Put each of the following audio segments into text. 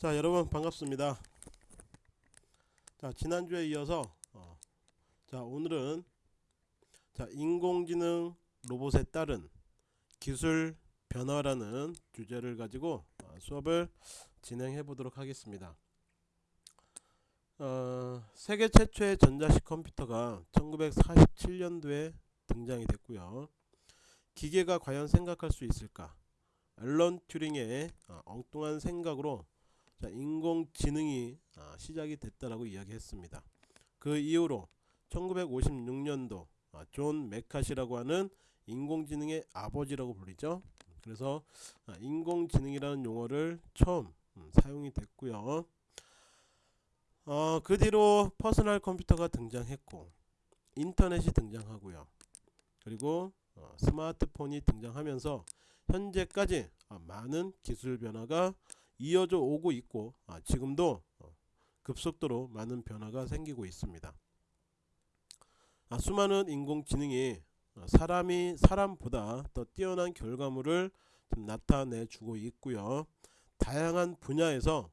자 여러분 반갑습니다. 자 지난주에 이어서 어, 자 오늘은 자 인공지능 로봇에 따른 기술 변화라는 주제를 가지고 어, 수업을 진행해 보도록 하겠습니다. 어, 세계 최초의 전자식 컴퓨터가 1947년도에 등장이 됐고요. 기계가 과연 생각할 수 있을까? 앨런 튜링의 어, 엉뚱한 생각으로 자, 인공지능이 아, 시작이 됐다라고 이야기했습니다. 그 이후로 1956년도 아, 존 매카시라고 하는 인공지능의 아버지라고 불리죠. 그래서 아, 인공지능이라는 용어를 처음 음, 사용이 됐고요. 어, 그 뒤로 퍼스널 컴퓨터가 등장했고 인터넷이 등장하고요. 그리고 어, 스마트폰이 등장하면서 현재까지 아, 많은 기술 변화가 이어져 오고 있고 아, 지금도 어, 급속도로 많은 변화가 생기고 있습니다. 아, 수많은 인공지능이 어, 사람이 사람보다 더 뛰어난 결과물을 나타내 주고 있고요. 다양한 분야에서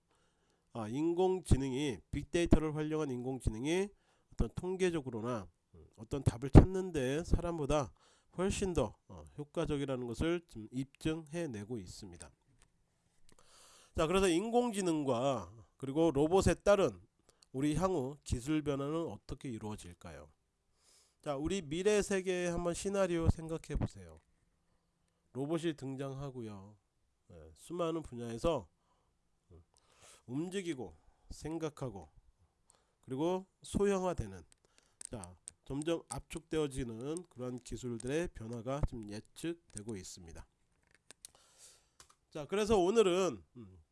아, 인공지능이 빅데이터를 활용한 인공지능이 어떤 통계적으로나 음, 어떤 답을 찾는데 사람보다 훨씬 더 어, 효과적이라는 것을 좀 입증해내고 있습니다. 자 그래서 인공지능과 그리고 로봇에 따른 우리 향후 기술 변화는 어떻게 이루어질까요? 자 우리 미래 세계의 한번 시나리오 생각해 보세요. 로봇이 등장하고요. 네, 수많은 분야에서 음, 움직이고 생각하고 그리고 소형화되는 자 점점 압축되어지는 그런 기술들의 변화가 좀 예측되고 있습니다. 자 그래서 오늘은 음,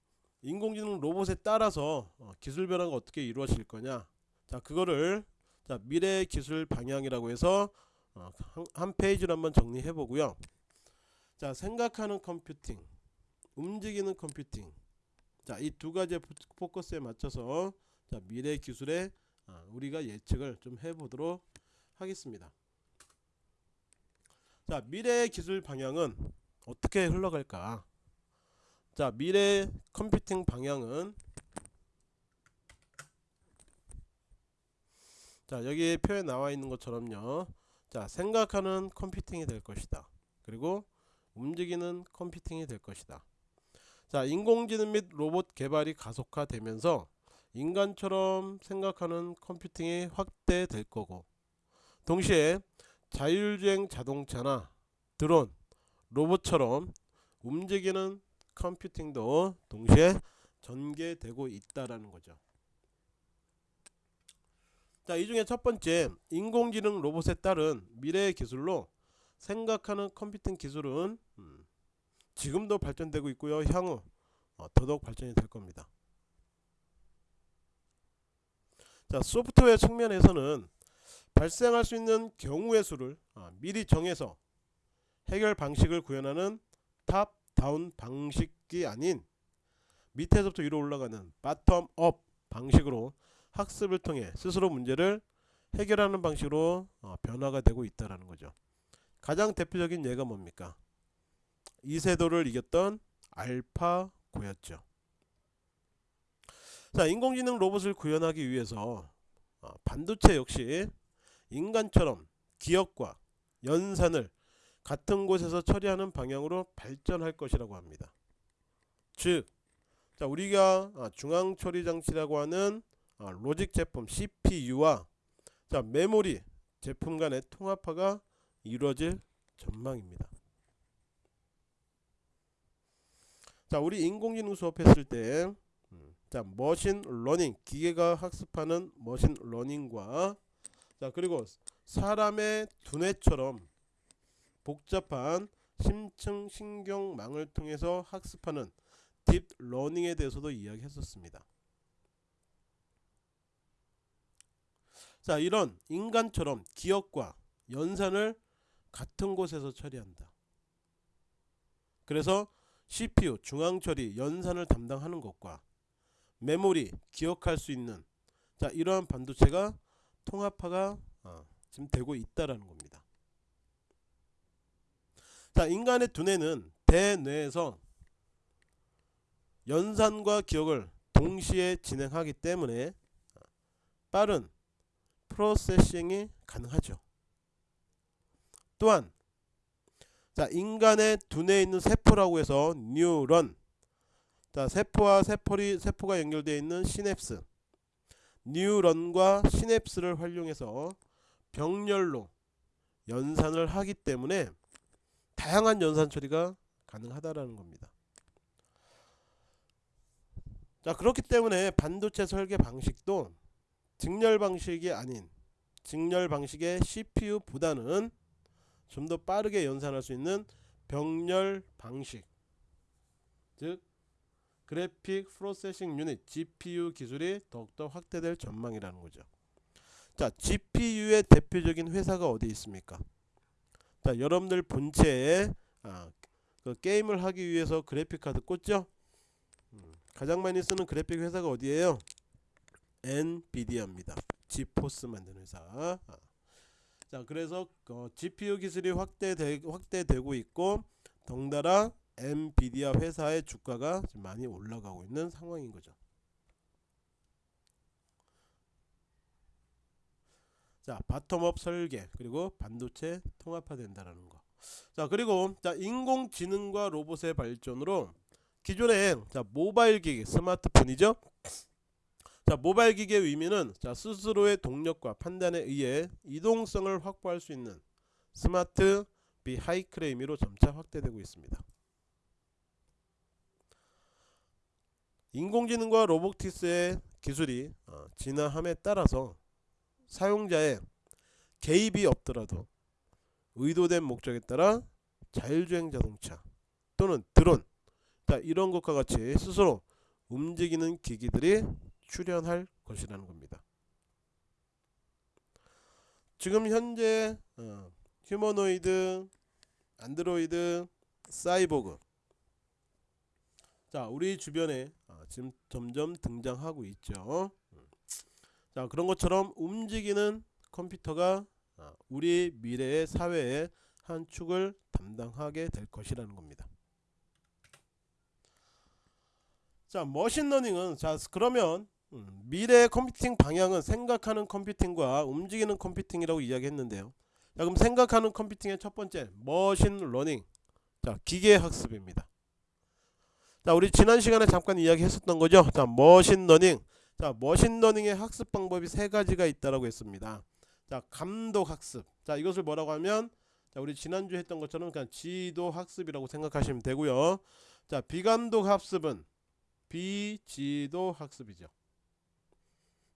인공지능 로봇에 따라서 어, 기술 변화가 어떻게 이루어질 거냐. 자 그거를 자 미래 기술 방향이라고 해서 어, 한, 한 페이지로 한번 정리해 보고요. 자 생각하는 컴퓨팅 움직이는 컴퓨팅. 자 이 두 가지 포커스에 맞춰서 자 미래 기술에 어, 우리가 예측을 좀 해보도록 하겠습니다. 자 미래 기술 방향은 어떻게 흘러갈까 자 미래 컴퓨팅 방향은 자 여기 표에 나와 있는 것처럼요. 자 생각하는 컴퓨팅이 될 것이다. 그리고 움직이는 컴퓨팅이 될 것이다. 자 인공지능 및 로봇 개발이 가속화되면서 인간처럼 생각하는 컴퓨팅이 확대될 거고 동시에 자율주행 자동차나 드론 로봇처럼 움직이는 컴퓨팅도 동시에 전개되고 있다라는 거죠. 자, 이 중에 첫 번째 인공지능 로봇에 따른 미래의 기술로 생각하는 컴퓨팅 기술은 음, 지금도 발전되고 있고요. 향후 어, 더더욱 발전이 될 겁니다. 자, 소프트웨어 측면에서는 발생할 수 있는 경우의 수를 어, 미리 정해서 해결 방식을 구현하는 top down 방식이 아닌 밑에서부터 위로 올라가는 bottom up 방식으로 학습을 통해 스스로 문제를 해결하는 방식으로 어, 변화가 되고 있다는 거죠. 가장 대표적인 예가 뭡니까? 이세돌을 이겼던 알파고였죠. 자, 인공지능 로봇을 구현하기 위해서 어, 반도체 역시 인간처럼 기억과 연산을 같은 곳에서 처리하는 방향으로 발전할 것이라고 합니다. 즉, 자 우리가 아, 중앙 처리 장치라고 하는 아, 로직 제품 CPU와 자 메모리 제품 간의 통합화가 이루어질 전망입니다. 자 우리 인공지능 수업했을 때 음, 자 machine learning 기계가 학습하는 machine learning과 자 그리고 사람의 두뇌처럼 복잡한 심층 신경망을 통해서 학습하는 deep learning에 대해서도 이야기했었습니다. 자 이런 인간처럼 기억과 연산을 같은 곳에서 처리한다. 그래서 CPU 중앙처리 연산을 담당하는 것과 메모리 기억할 수 있는 자 이러한 반도체가 통합화가 어, 지금 되고 있다라는 겁니다. 자 인간의 두뇌는 대뇌에서 연산과 기억을 동시에 진행하기 때문에 빠른 프로세싱이 가능하죠. 또한 자 인간의 두뇌에 있는 세포라고 해서 뉴런 자 세포와 세포리, 세포가 연결되어 있는 시냅스 뉴런과 시냅스를 활용해서 병렬로 연산을 하기 때문에 다양한 연산 처리가 가능하다라는 겁니다. 자 그렇기 때문에 반도체 설계 방식도 직렬 방식이 아닌 직렬 방식의 CPU보다는 좀 더 빠르게 연산할 수 있는 병렬 방식 즉 그래픽 프로세싱 유닛 GPU 기술이 더욱더 확대될 전망이라는 거죠. 자 GPU의 대표적인 회사가 어디 있습니까? 자 여러분들 본체에 아, 그 게임을 하기 위해서 그래픽 카드 꽂죠? 음, 가장 많이 쓰는 그래픽 회사가 어디예요? 엔비디아입니다. 지포스 만드는 회사. 아. 자 그래서 어, GPU 기술이 확대되, 확대되고 있고 덩달아 엔비디아 회사의 주가가 많이 올라가고 있는 상황인 거죠. 자 bottom-up 설계 그리고 반도체 통합화된다라는 거. 자 그리고 자 인공지능과 로봇의 발전으로 기존의 자 모바일 기기 스마트폰이죠. 자 모바일 기기의 의미는 자 스스로의 동력과 판단에 의해 이동성을 확보할 수 있는 스마트 비하이클의 의미로 점차 확대되고 있습니다. 인공지능과 로보틱스의 기술이 어, 진화함에 따라서 사용자의 개입이 없더라도 의도된 목적에 따라 자율주행 자동차 또는 드론 자 이런 것과 같이 스스로 움직이는 기기들이 출현할 것이라는 겁니다. 지금 현재 어, 휴머노이드, 안드로이드, 사이보그 자 우리 주변에 어, 지금 점점 등장하고 있죠. 자 그런 것처럼 움직이는 컴퓨터가 어, 우리 미래의 사회의 한 축을 담당하게 될 것이라는 겁니다. 자 machine learning은 자 그러면 음, 미래의 컴퓨팅 방향은 생각하는 컴퓨팅과 움직이는 컴퓨팅이라고 이야기했는데요. 자 그럼 생각하는 컴퓨팅의 첫 번째 machine learning 자 기계학습입니다. 자 우리 지난 시간에 잠깐 이야기했었던 거죠. 자 machine learning 자 machine learning의 학습 방법이 세 가지가 있다라고 했습니다. 자 감독 학습 자 이것을 뭐라고 하면 자 우리 지난주 했던 것처럼 그냥 지도 학습이라고 생각하시면 되고요. 자 비감독 학습은 비지도 학습이죠.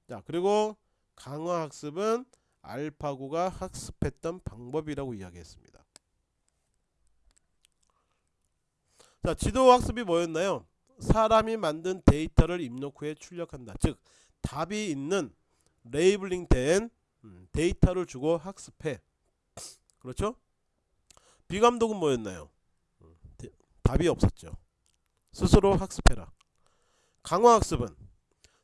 자 그리고 강화 학습은 알파고가 학습했던 방법이라고 이야기했습니다. 자 지도 학습이 뭐였나요? 사람이 만든 데이터를 입력 후에 출력한다. 즉 답이 있는 labeling 된 음, 데이터를 주고 학습해. 그렇죠? 비감독은 뭐였나요? 음, 답이 없었죠. 스스로 학습해라. 강화학습은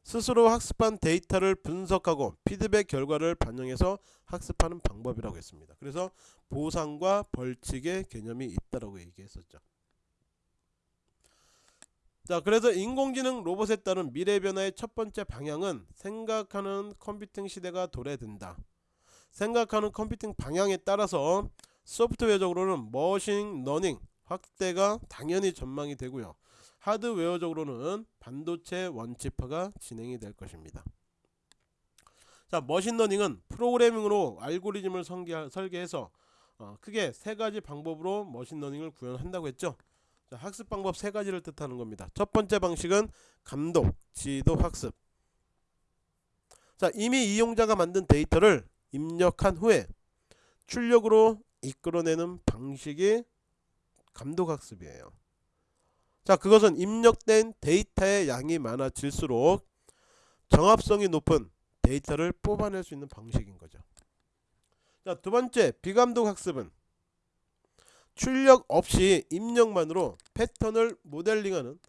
스스로 학습한 데이터를 분석하고 피드백 결과를 반영해서 학습하는 방법이라고 했습니다. 그래서 보상과 벌칙의 개념이 있다라고 얘기했었죠. 자 그래서 인공지능 로봇에 따른 미래 변화의 첫 번째 방향은 생각하는 컴퓨팅 시대가 도래된다. 생각하는 컴퓨팅 방향에 따라서 소프트웨어적으로는 machine learning 확대가 당연히 전망이 되고요. 하드웨어적으로는 반도체 one chip화가 진행이 될 것입니다. 자, machine learning은 프로그래밍으로 알고리즘을 설계, 설계해서 어, 크게 세 가지 방법으로 machine learning을 구현한다고 했죠. 자, 학습 방법 세 가지를 뜻하는 겁니다. 첫 번째 방식은 감독, 지도 학습. 자, 이미 이용자가 만든 데이터를 입력한 후에 출력으로 이끌어내는 방식이 감독 학습이에요. 자 그것은 입력된 데이터의 양이 많아질수록 정합성이 높은 데이터를 뽑아낼 수 있는 방식인 거죠 자 두 번째 비감독 학습은 출력 없이 입력만으로 패턴을 모델링하는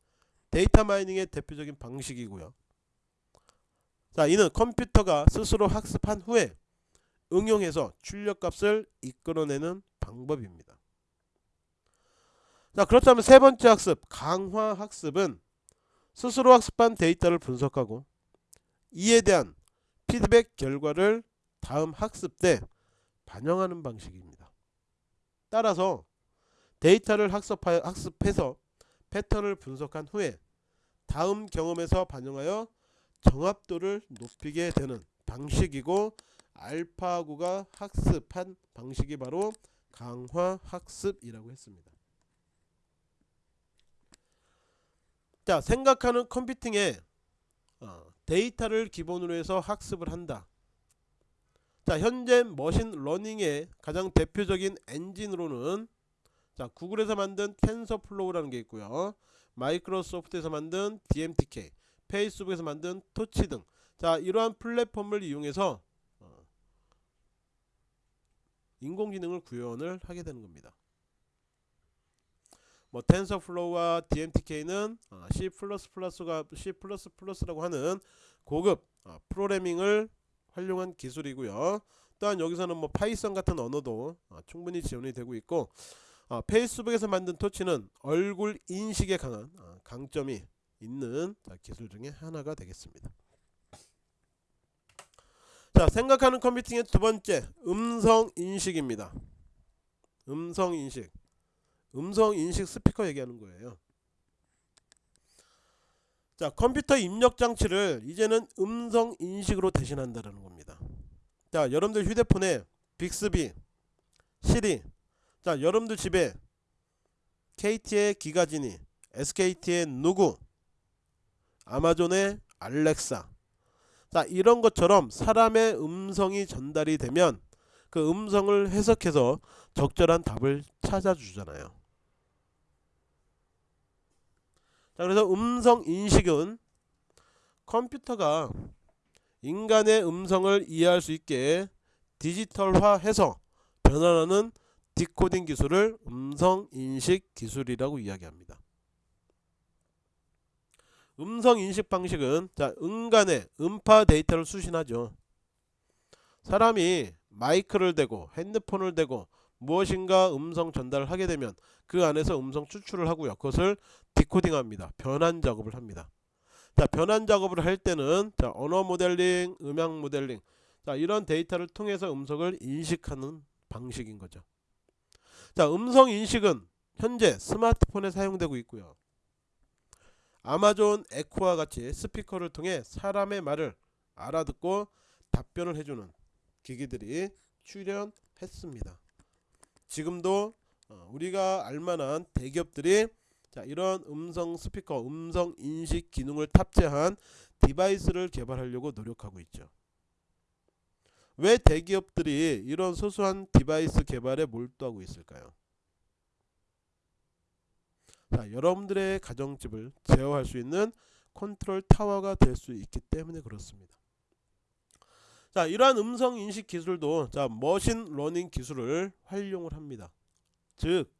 data mining의 대표적인 방식이고요 자 이는 컴퓨터가 스스로 학습한 후에 응용해서 출력값을 이끌어내는 방법입니다 자 그렇다면 세 번째 학습 강화 학습은 스스로 학습한 데이터를 분석하고 이에 대한 피드백 결과를 다음 학습 때 반영하는 방식입니다. 따라서 데이터를 학습해서 패턴을 분석한 후에 다음 경험에서 반영하여 정합도를 높이게 되는 방식이고 알파고가 학습한 방식이 바로 강화 학습이라고 했습니다. 자 생각하는 컴퓨팅에 어, 데이터를 기본으로 해서 학습을 한다. 자 현재 machine learning의 가장 대표적인 엔진으로는 자 구글에서 만든 TensorFlow라는 게 있고요. 마이크로소프트에서 만든 DMTK, 페이스북에서 만든 Torch 등. 자 이러한 플랫폼을 이용해서 어, 인공지능을 구현을 하게 되는 겁니다. 뭐 TensorFlow와 DMTK는 어, C++라고 하는 고급 어, 프로그래밍을 활용한 기술이고요. 또한 여기서는 뭐 Python 같은 언어도 어, 충분히 지원이 되고 있고 어, 페이스북에서 만든 Torch는 얼굴 인식에 강한 어, 강점이 있는 자, 기술 중에 하나가 되겠습니다. 자 생각하는 컴퓨팅의 두 번째 음성 인식입니다. 음성 인식 음성 인식 스피커 얘기하는 거예요. 자 컴퓨터 입력 장치를 이제는 음성 인식으로 대신한다는 겁니다. 자 여러분들 휴대폰에 빅스비, 시리 자 여러분들 집에 KT의 기가지니, SKT의 누구, 아마존의 알렉사 자 이런 것처럼 사람의 음성이 전달이 되면 그 음성을 해석해서 적절한 답을 찾아주잖아요. 자 그래서 음성 인식은 컴퓨터가 인간의 음성을 이해할 수 있게 디지털화해서 변환하는 디코딩 기술을 음성 인식 기술이라고 이야기합니다. 음성 인식 방식은 자 인간의 음파 데이터를 수신하죠. 사람이 마이크를 대고 핸드폰을 대고 무엇인가 음성 전달을 하게 되면 그 안에서 음성 추출을 하고요. 그것을 디코딩합니다. 변환 작업을 합니다. 자 변환 작업을 할 때는 자 언어 모델링, 음향 모델링 자 이런 데이터를 통해서 음성을 인식하는 방식인 거죠. 자 음성 인식은 현재 스마트폰에 사용되고 있고요. 아마존 에코와 같이 스피커를 통해 사람의 말을 알아듣고 답변을 해주는 기기들이 출현했습니다. 지금도 어, 우리가 알만한 대기업들이 자 이런 음성 스피커, 음성 인식 기능을 탑재한 device를 개발하려고 노력하고 있죠. 왜 대기업들이 이런 소소한 device 개발에 몰두하고 있을까요? 자, 여러분들의 가정집을 제어할 수 있는 컨트롤 타워가 될 수 있기 때문에 그렇습니다. 자, 이러한 음성 인식 기술도 자, machine learning 기술을 활용을 합니다. 즉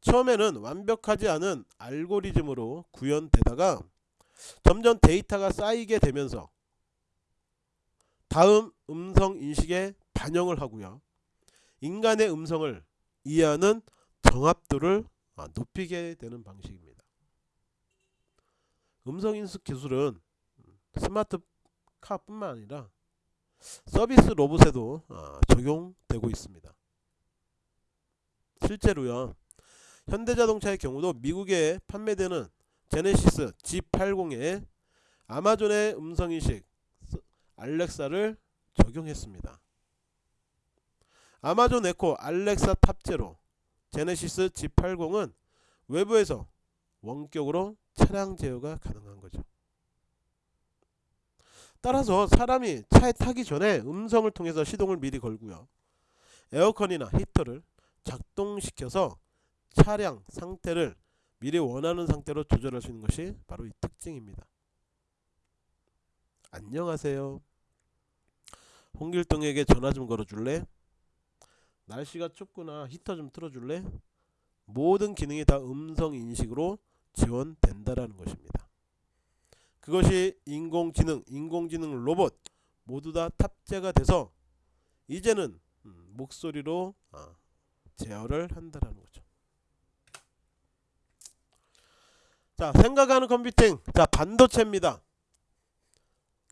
처음에는 완벽하지 않은 알고리즘으로 구현되다가 점점 데이터가 쌓이게 되면서 다음 음성 인식에 반영을 하고요. 인간의 음성을 이해하는 정합도를 아, 높이게 되는 방식입니다. 음성 인식 기술은 스마트카뿐만 아니라 서비스 로봇에도 아, 적용되고 있습니다. 실제로요. 현대자동차의 경우도 미국에 판매되는 제네시스 G80에 아마존의 음성인식 알렉사를 적용했습니다. 아마존 에코 알렉사 탑재로 제네시스 G80은 외부에서 원격으로 차량 제어가 가능한 거죠. 따라서 사람이 차에 타기 전에 음성을 통해서 시동을 미리 걸고요. 에어컨이나 히터를 작동시켜서 차량 상태를 미리 원하는 상태로 조절할 수 있는 것이 바로 이 특징입니다. 안녕하세요. 홍길동에게 전화 좀 걸어줄래? 날씨가 춥구나 히터 좀 틀어줄래? 모든 기능이 다 음성 인식으로 지원된다라는 것입니다. 그것이 인공지능, 인공지능 로봇 모두 다 탑재가 돼서 이제는 음, 목소리로 아, 제어를 한다라는 거죠. 자 생각하는 컴퓨팅 자 반도체입니다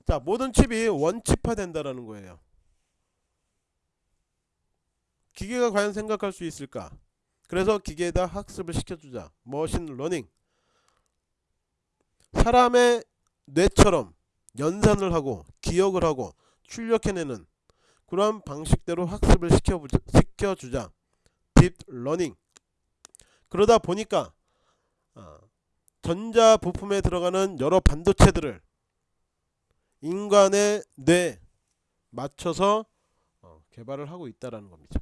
자 모든 칩이 원칩화 된다라는 거예요. 기계가 과연 생각할 수 있을까? 그래서 기계에다 학습을 시켜주자. machine learning. 사람의 뇌처럼 연산을 하고 기억을 하고 출력해내는 그런 방식대로 학습을 시켜보자, 시켜주자. deep learning. 그러다 보니까 어, 전자 부품에 들어가는 여러 반도체들을 인간의 뇌 맞춰서 어, 개발을 하고 있다라는 겁니다.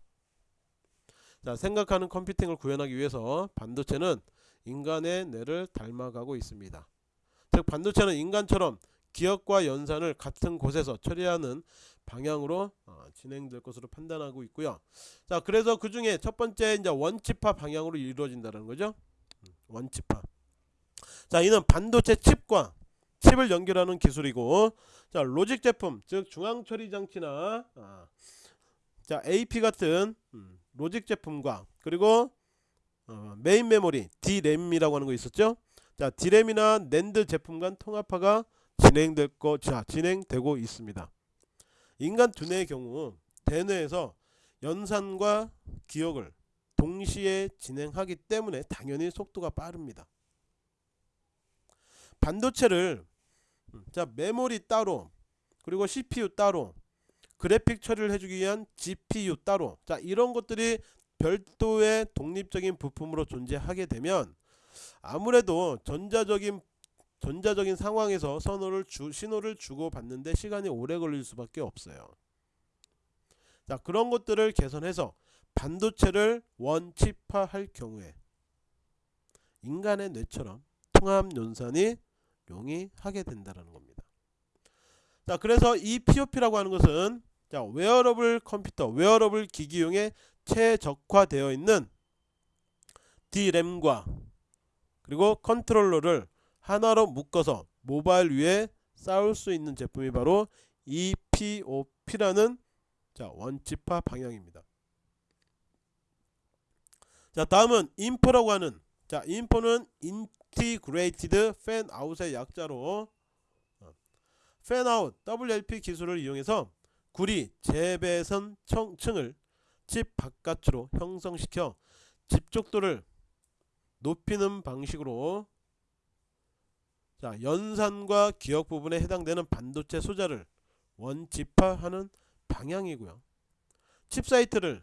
자, 생각하는 컴퓨팅을 구현하기 위해서 반도체는 인간의 뇌를 닮아가고 있습니다. 즉 반도체는 인간처럼 기억과 연산을 같은 곳에서 처리하는 방향으로 어, 진행될 것으로 판단하고 있고요. 자, 그래서 그 중에 첫 번째 이제 원칩화 방향으로 이루어진다는 거죠. 음, 원칩화. 자, 이는 반도체 칩과 칩을 연결하는 기술이고, 자, logic 제품, 즉 중앙 처리 장치나 아, 자, AP 같은 음, logic 제품과 그리고 어, 메인 메모리 D램이라고 하는 거 있었죠. 자, D램이나 NAND 제품 간 통합화가 진행될 거, 자, 진행되고 있습니다. 인간 두뇌의 경우 대뇌에서 연산과 기억을 동시에 진행하기 때문에 당연히 속도가 빠릅니다. 반도체를 음, 자 메모리 따로. 그리고 CPU 따로. 그래픽 처리를 해주기 위한 GPU 따로. 자 이런 것들이 별도의 독립적인 부품으로 존재하게 되면 아무래도 전자적인 전자적인 상황에서 선호를 주, 신호를 주고 받는데 시간이 오래 걸릴 수밖에 없어요. 자 그런 것들을 개선해서 반도체를 원칩화할 경우에 인간의 뇌처럼 통합 연산이 용이하게 된다는 겁니다. 자 그래서 ePOP라고 하는 것은 자 웨어러블 컴퓨터, 웨어러블 기기용에 최적화되어 있는 D램과 그리고 컨트롤러를 하나로 묶어서 모바일 위에 쌓을 수 있는 제품이 바로 ePOP라는 자 one-chip화 방향입니다. 자 다음은 InFO라고 하는 자 InFO는 Integrated Fan-Out의 약자로 Fan-Out WLP 기술을 이용해서 구리 재배선 층을 칩 바깥으로 형성시켜 집적도를 높이는 방식으로 자, 연산과 기억 부분에 해당되는 반도체 소자를 one-chip화하는 방향이고요. 칩 사이트를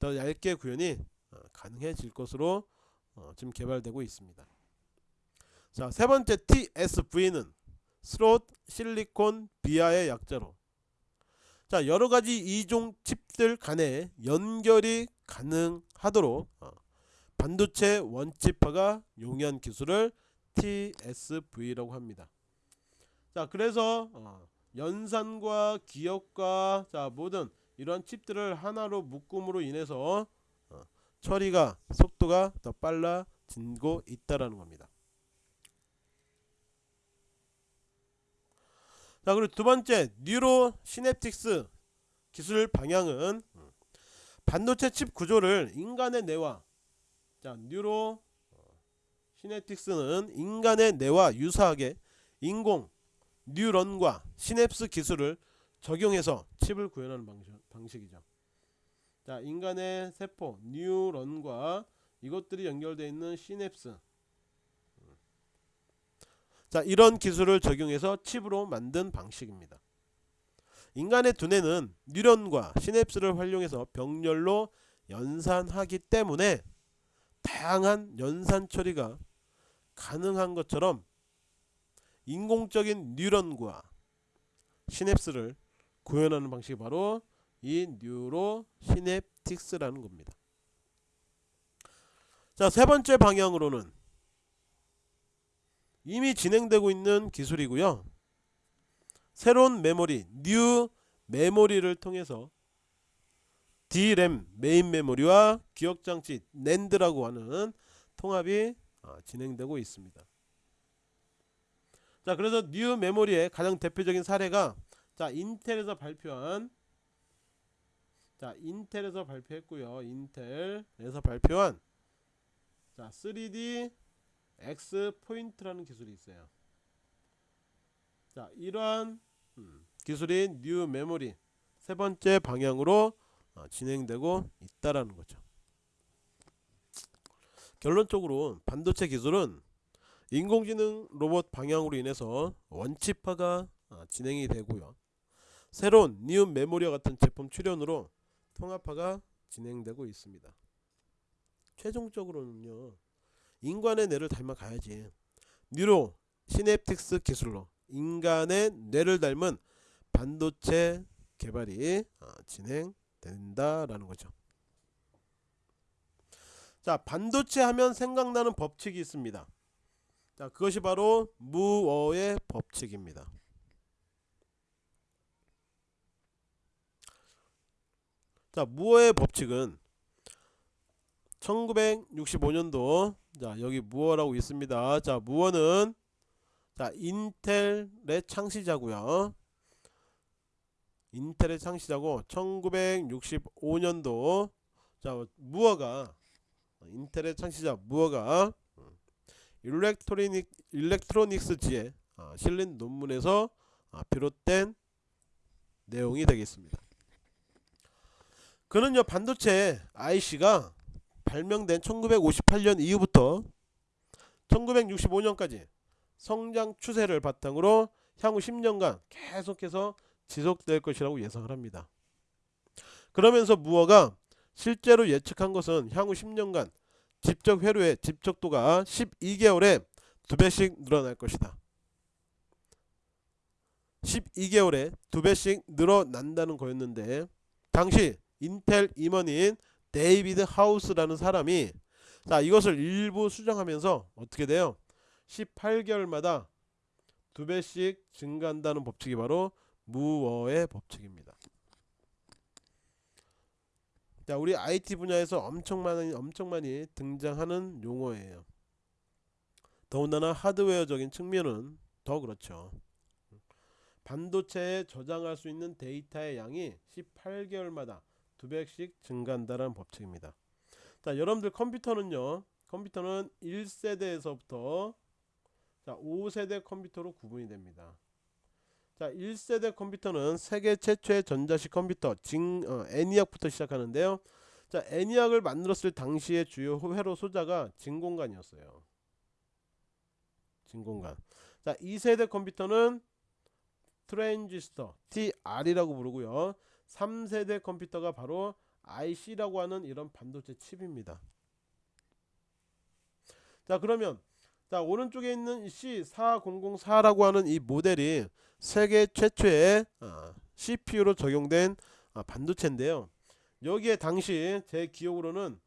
더 얇게 구현이 어, 가능해질 것으로 어, 지금 개발되고 있습니다. 자, 세 번째 TSV는 스롯 실리콘 비아의 약자로 자, 여러 가지 이종 칩들 간의 연결이 가능하도록 어, 반도체 원칩화가 용이한 기술을 TSV라고 합니다. 자 그래서 어, 연산과 기억과 자 모든 이런 칩들을 하나로 묶음으로 인해서 어, 처리가 속도가 더 빨라지고 있다라는 겁니다. 자 그리고 두 번째 뉴로 시냅틱스 기술 방향은 음, 반도체 칩 구조를 인간의 뇌와 자 뉴로 시냅틱스는 인간의 뇌와 유사하게 인공 뉴런과 시냅스 기술을 적용해서 칩을 구현하는 방식, 이죠 자, 인간의 세포 뉴런과 이것들이 연결되어 있는 시냅스. 자, 이런 기술을 적용해서 칩으로 만든 방식입니다. 인간의 두뇌는 뉴런과 시냅스를 활용해서 병렬로 연산하기 때문에 다양한 연산 처리가 가능한 것처럼 인공적인 뉴런과 시냅스를 구현하는 방식이 바로 이 neurosynaptics라는 겁니다. 자, 세 번째 방향으로는 이미 진행되고 있는 기술이고요. 새로운 메모리, new 메모리를 통해서 D램 메인 메모리와 기억장치 NAND라고 하는 통합이 어, 진행되고 있습니다. 자 그래서 new memory의 가장 대표적인 사례가 자 인텔에서 발표한 자 인텔에서 발표했고요 인텔에서 발표한 자 3D XPoint라는 기술이 있어요. 자, 이러한 음, 기술이 new memory 세 번째 방향으로 어, 진행되고 있다라는 거죠. 결론적으로 반도체 기술은 인공지능 로봇 방향으로 인해서 one-chip화가 어, 진행이 되고요. 새로운 new memory와 같은 제품 출현으로 통합화가 진행되고 있습니다. 최종적으로는요. 인간의 뇌를 닮아가야지. 뉴로 시냅틱스 기술로 인간의 뇌를 닮은 반도체 개발이 어, 진행된다라는 거죠. 자, 반도체 하면 생각나는 법칙이 있습니다. 자, 그것이 바로 무어의 법칙입니다. 자, 무어의 법칙은 1965년도 자, 여기 무어라고 있습니다. 자, 무어는 자, 인텔의 창시자고요. 인텔의 창시자고 1965년도 자, 무어가 인텔의 창시자 무어가 일렉트로닉 일렉트로닉스지에 아, 실린 논문에서 아, 비롯된 내용이 되겠습니다. 그는요 반도체 IC가 발명된 1958년 이후부터 1965년까지 성장 추세를 바탕으로 향후 10년간 계속해서 지속될 것이라고 예상을 합니다. 그러면서 무어가 실제로 예측한 것은 향후 10년간 집적 회로의 집적도가 12개월에 두 배씩 늘어날 것이다. 12개월에 두 배씩 늘어난다는 거였는데 당시 인텔 임원인 데이비드 하우스라는 사람이 자 이것을 일부 수정하면서 어떻게 돼요? 18개월마다 두 배씩 증가한다는 법칙이 바로 무어의 법칙입니다. 자, 우리 IT 분야에서 엄청 많이 엄청 많이 등장하는 용어예요. 더군다나 하드웨어적인 측면은 더 그렇죠. 반도체에 저장할 수 있는 데이터의 양이 18개월마다 두 배씩 증가한다는 법칙입니다. 자, 여러분들 컴퓨터는요. 컴퓨터는 1세대에서부터 자, 5세대 컴퓨터로 구분이 됩니다. 자, 1세대 컴퓨터는 세계 최초의 전자식 컴퓨터 징 어, 애니악부터 시작하는데요. 자, 애니악을 만들었을 당시의 주요 회로 소자가 진공관이었어요. 진공관. 자, 2세대 컴퓨터는 트랜지스터 TR이라고 부르고요. 3세대 컴퓨터가 바로 IC라고 하는 이런 반도체 칩입니다. 자 그러면 자 오른쪽에 있는 C4004라고 하는 이 모델이 세계 최초의 어, CPU로 적용된 어, 반도체인데요. 여기에 당시 제 기억으로는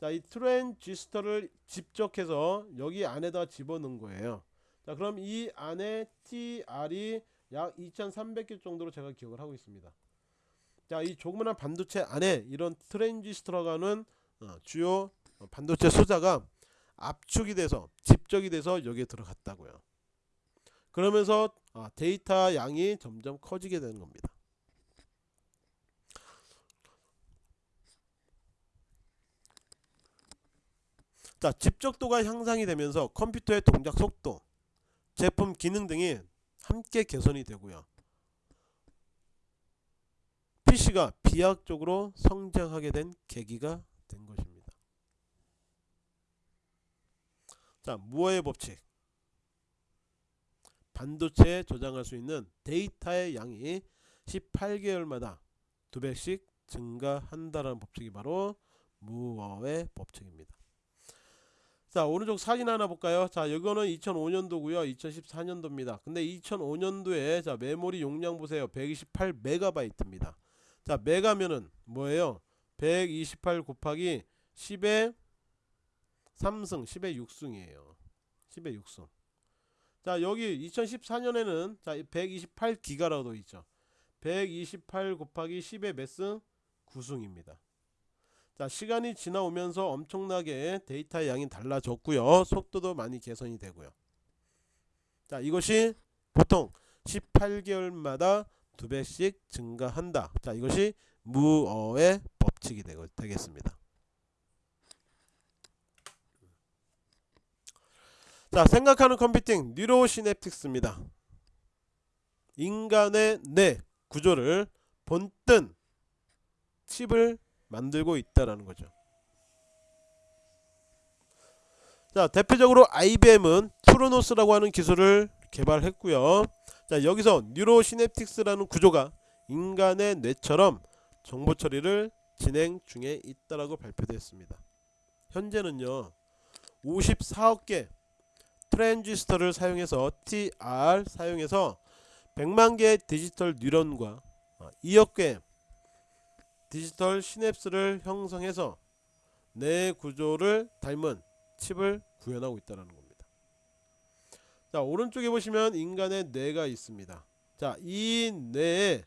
자 이 트랜지스터를 집적해서 여기 안에다 집어넣은 거예요. 자 그럼 이 안에 TR이 약 2300개 정도로 제가 기억을 하고 있습니다. 자, 이 조그마한 반도체 안에 이런 트랜지스터라고 하는 어, 주요 반도체 소자가 압축이 돼서 집적이 돼서 여기에 들어갔다고요. 그러면서 어, 데이터 양이 점점 커지게 되는 겁니다. 자, 집적도가 향상이 되면서 컴퓨터의 동작 속도, 제품 기능 등이 함께 개선이 되고요. PC가 비약적으로 성장하게 된 계기가 된 것입니다. 자, 무어의 법칙. 반도체에 저장할 수 있는 데이터의 양이 18개월마다 두 배씩 증가한다는 법칙이 바로 무어의 법칙입니다. 자 오른쪽 사진 하나 볼까요 자 이거는 2005년도고요 2014년도입니다 근데 2005년도에 자 메모리 용량 보세요 128 메가바이트입니다 자 메가면은 뭐예요? 128 곱하기 10의 3승 10의 6승이에요. 10의 6승. 자 여기 2014년에는 자 128기가라고 있죠. 128 곱하기 10의 몇 승? 9승입니다. 자 시간이 지나오면서 엄청나게 데이터 양이 달라졌고요. 속도도 많이 개선이 되고요. 자 이것이 보통 18개월마다 두 배씩 증가한다. 자, 이것이 무어의 법칙이 되겠습니다. 자 생각하는 컴퓨팅 뉴로시냅틱스입니다. 인간의 뇌 구조를 본뜬 칩을 만들고 있다라는 거죠. 자 대표적으로 IBM은 투르노스라고 하는 기술을 개발했고요. 자 여기서 뉴로시냅틱스라는 구조가 인간의 뇌처럼 정보 처리를 진행 중에 있다라고 발표됐습니다. 현재는요 54억 개 트랜지스터를 사용해서 TR 사용해서 100만 개의 디지털 뉴런과 2억 개 디지털 시냅스를 형성해서 뇌 구조를 닮은 칩을 구현하고 있다는 겁니다. 자 오른쪽에 보시면 인간의 뇌가 있습니다. 자 이 뇌에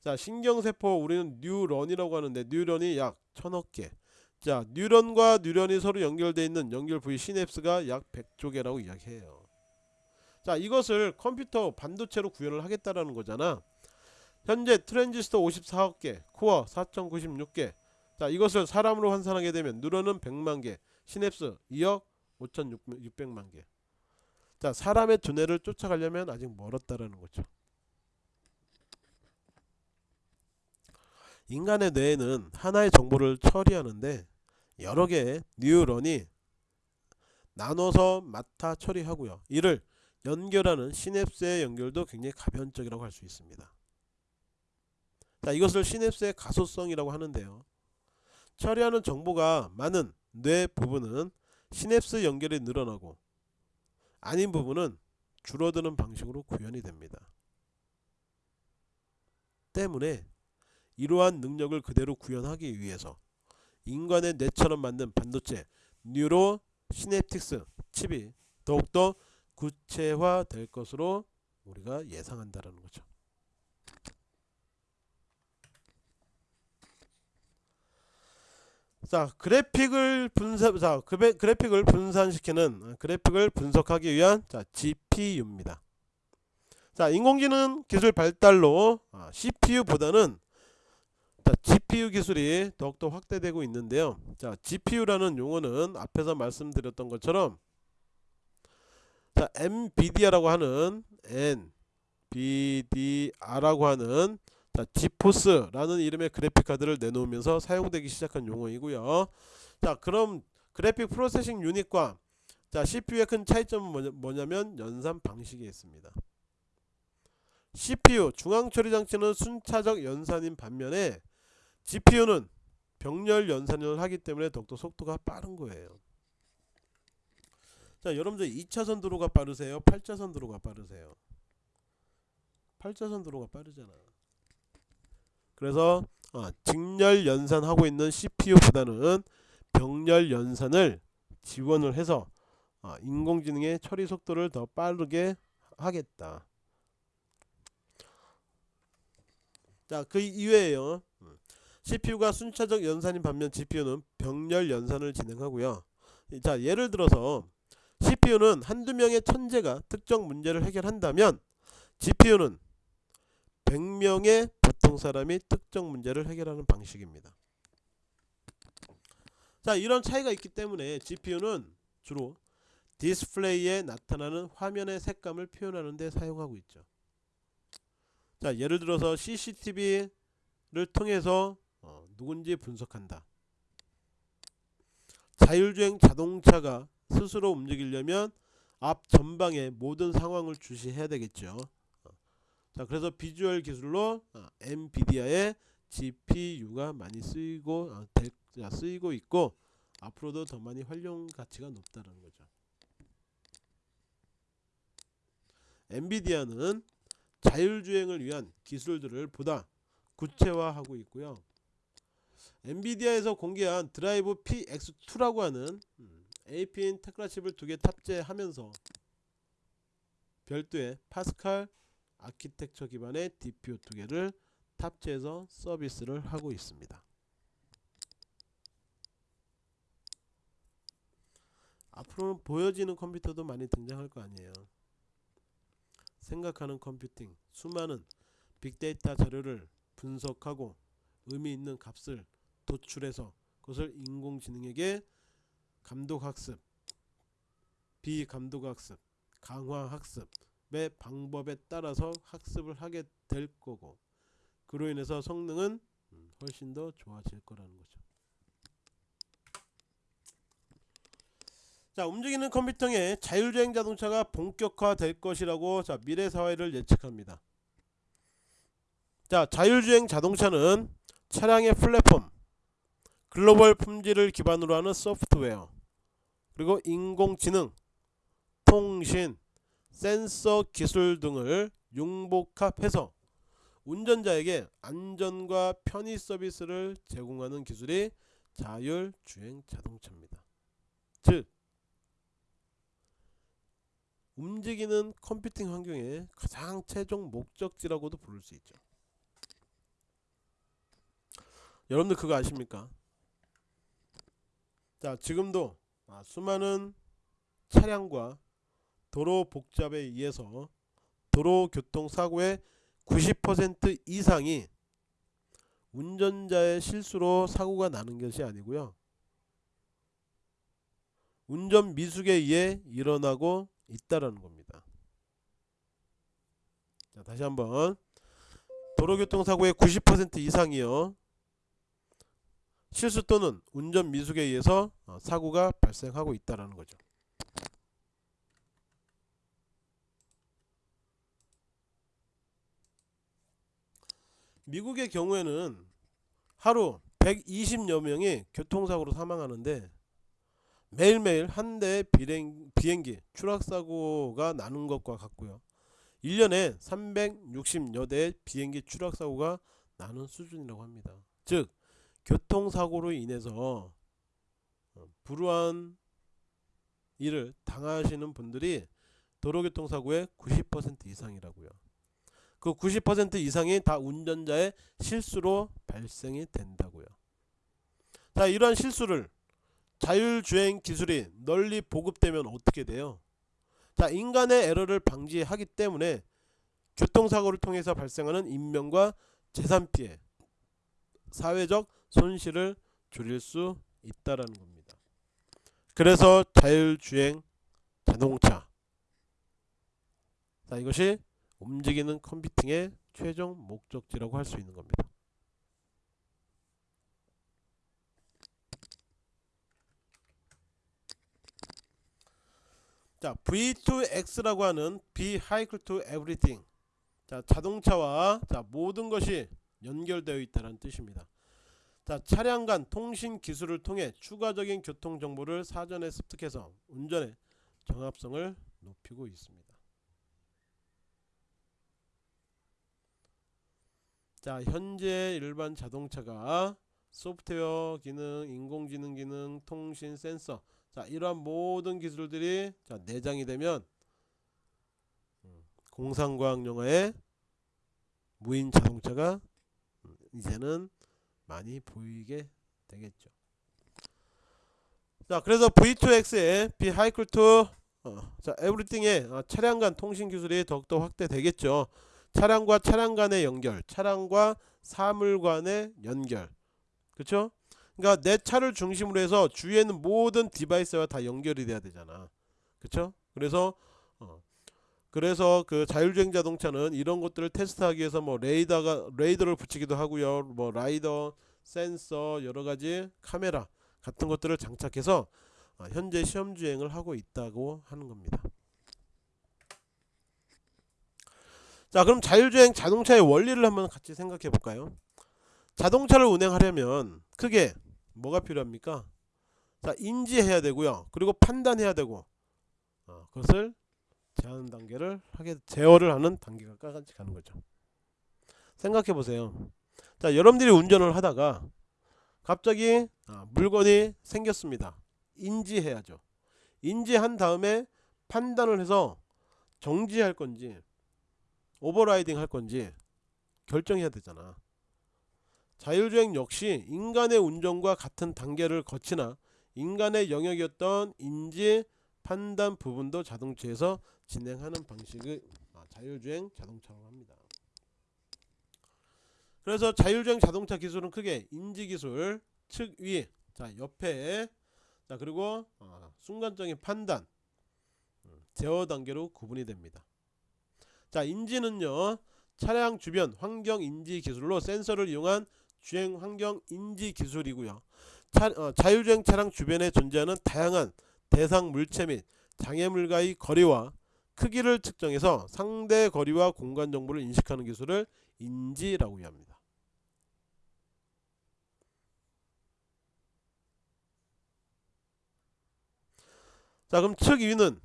자 신경세포 우리는 뉴런이라고 하는데 뉴런이 약 천억 개. 자 뉴런과 뉴런이 서로 연결되어 있는 연결 부위 시냅스가 약 100조 개라고 이야기해요. 자 이것을 컴퓨터 반도체로 구현을 하겠다라는 거잖아. 현재 트랜지스터 54억 개, 코어 4096개. 자 이것을 사람으로 환산하게 되면 뉴런은 100만 개, 시냅스 2억 5600만 개. 자 사람의 두뇌를 쫓아가려면 아직 멀었다라는 거죠. 인간의 뇌에는 하나의 정보를 처리하는데 여러 개의 뉴런이 나눠서 맡아 처리하고요. 이를 연결하는 시냅스의 연결도 굉장히 가변적이라고 할 수 있습니다. 자, 이것을 시냅스의 가소성이라고 하는데요. 처리하는 정보가 많은 뇌 부분은 시냅스 연결이 늘어나고 아닌 부분은 줄어드는 방식으로 구현이 됩니다. 때문에 이러한 능력을 그대로 구현하기 위해서 인간의 뇌처럼 만든 반도체 뉴로 시냅틱스 칩이 더욱더 구체화될 것으로 우리가 예상한다라는 거죠. 자 그래픽을 분산 자 그래픽을 분산시키는 그래픽을 분석하기 위한 자 GPU입니다. 자 인공지능 기술 발달로 CPU보다는 자, GPU 기술이 더욱더 확대되고 있는데요. 자, GPU라는 용어는 앞에서 말씀드렸던 것처럼 자, 엔비디아라고 하는 엔비디아라고 하는 자, GeForce라는 이름의 그래픽 카드를 내놓으면서 사용되기 시작한 용어이고요. 자, 그럼 graphic processing unit과 자, CPU의 큰 차이점은 뭐냐 면 연산 방식에 있습니다. CPU 중앙 처리 장치는 순차적 연산인 반면에 GPU는 병렬 연산을 하기 때문에 더욱더 속도가 빠른 거예요. 자, 여러분들 2차선 도로가 빠르세요? 8차선 도로가 빠르세요? 8차선 도로가 빠르잖아. 그래서 어, 직렬 연산하고 있는 CPU보다는 병렬 연산을 지원을 해서 어, 인공지능의 처리 속도를 더 빠르게 하겠다. 자, 그 이외에요. CPU가 순차적 연산인 반면 GPU는 병렬 연산을 진행하고요. 자 예를 들어서 CPU는 한두 명의 천재가 특정 문제를 해결한다면 GPU는 100명의 보통 사람이 특정 문제를 해결하는 방식입니다. 자 이런 차이가 있기 때문에 GPU는 주로 디스플레이에 나타나는 화면의 색감을 표현하는 데 사용하고 있죠. 자 예를 들어서 CCTV를 통해서 어, 누군지 분석한다. 자율주행 자동차가 스스로 움직이려면 앞 전방의 모든 상황을 주시해야 되겠죠. 어. 자, 그래서 비주얼 기술로 어, 엔비디아의 GPU가 많이 쓰이고 어, 대, 쓰이고 있고 앞으로도 더 많이 활용 가치가 높다는 거죠. 엔비디아는 자율주행을 위한 기술들을 보다 구체화하고 있고요. 엔비디아에서 공개한 Drive PX2라고 하는 음, AP인 Tegra 칩을 두 개 탑재하면서 별도의 파스칼 아키텍처 기반의 DPU 두 개를 탑재해서 서비스를 하고 있습니다. 앞으로는 보여지는 컴퓨터도 많이 등장할 거 아니에요. 생각하는 컴퓨팅, 수많은 빅데이터 자료를 분석하고 의미 있는 값을 도출해서 그것을 인공지능에게 감독학습 비감독 학습, 강화 학습의 방법에 따라서 학습을 하게 될 거고 그로 인해서 성능은 음, 훨씬 더 좋아질 거라는 거죠. 자, 움직이는 컴퓨터의 자율주행 자동차가 본격화될 것이라고 자, 미래 사회를 예측합니다. 자, 자율주행 자동차는 차량의 플랫폼, 글로벌 품질을 기반으로 하는 소프트웨어, 그리고 인공지능, 통신, 센서 기술 등을 융복합해서 운전자에게 안전과 편의 서비스를 제공하는 기술이 자율주행 자동차입니다. 즉 움직이는 컴퓨팅 환경의 가장 최종 목적지라고도 부를 수 있죠. 여러분들 그거 아십니까? 자 지금도 아, 수많은 차량과 도로 복잡에 의해서 도로 교통 사고의 90% 이상이 운전자의 실수로 사고가 나는 것이 아니고요. 운전 미숙에 의해 일어나고 있다라는 겁니다. 자, 다시 한번 도로교통사고의 90% 이상이요. 실수 또는 운전 미숙에 의해서 어, 사고가 발생하고 있다라는 거죠. 미국의 경우에는 하루 120여 명이 교통사고로 사망하는데 매일매일 한 대의 비행, 비행기 추락사고가 나는 것과 같고요. 1년에 360여 대의 비행기 추락사고가 나는 수준이라고 합니다. 즉 교통사고로 인해서 어, 불우한 일을 당하시는 분들이 도로교통사고의 90% 이상이라고요. 그 90% 이상이 다 운전자의 실수로 발생이 된다고요. 자, 이러한 실수를 자율주행 기술이 널리 보급되면 어떻게 돼요? 자, 인간의 에러를 방지하기 때문에 교통사고를 통해서 발생하는 인명과 재산 피해, 사회적 손실을 줄일 수 있다라는 겁니다. 그래서 자율주행 자동차 자, 이것이 움직이는 컴퓨팅의 최종 목적지라고 할 수 있는 겁니다. 자, V2X라고 하는 Equal to Everything. 자, 자동차와 자, 모든 것이 연결되어 있다는 뜻입니다. 자, 차량 간 통신 기술을 통해 추가적인 교통 정보를 사전에 습득해서 운전의 정합성을 높이고 있습니다. 자, 현재 일반 자동차가 소프트웨어 기능, 인공지능 기능, 통신 센서 자, 이러한 모든 기술들이 자, 내장이 되면 음, 공상과학 영화의 무인 자동차가 음, 이제는 많이 보이게 되겠죠. 자, 그래서 V2X의 vehicle to 어, 자, everything의 어, 차량 간 통신 기술이 더욱더 확대되겠죠. 차량과 차량 간의 연결, 차량과 사물 간의 연결. 그렇죠? 그러니까 내 차를 중심으로 해서 주위에 있는 모든 device와 다 연결이 돼야 되잖아. 그렇죠? 그래서 어, 그래서 그 자율주행 자동차는 이런 것들을 테스트하기 위해서 뭐 레이더가 레이더를 붙이기도 하고요. 뭐 라이더, 센서, 여러 가지 카메라 같은 것들을 장착해서 어, 현재 시험 주행을 하고 있다고 하는 겁니다. 자, 그럼 자율주행 자동차의 원리를 한번 같이 생각해 볼까요? 자동차를 운행하려면 크게 뭐가 필요합니까? 자, 인지해야 되고요. 그리고 판단해야 되고 어, 그것을 제한 단계를 하게 제어를 하는 단계가 까같이 가는 거죠. 생각해 보세요. 자, 여러분들이 운전을 하다가 갑자기 아, 물건이 생겼습니다. 인지해야죠. 인지한 다음에 판단을 해서 정지할 건지 오버라이딩 할 건지 결정해야 되잖아. 자율주행 역시 인간의 운전과 같은 단계를 거치나 인간의 영역이었던 인지 판단 부분도 자동차에서 진행하는 방식을 아, 자율주행 자동차라고 합니다. 그래서 자율주행 자동차 기술은 크게 인지기술 측 위 자 옆에 자 그리고 어, 순간적인 판단 제어 단계로 구분이 됩니다. 자, 인지는요. 차량 주변 환경 인지 기술로 센서를 이용한 주행 환경 인지 기술이고요. 차, 어, 자율주행 차량 주변에 존재하는 다양한 대상 물체 및 장애물과의 거리와 크기를 측정해서 상대 거리와 공간 정보를 인식하는 기술을 인지라고 합니다. 자 그럼 측위는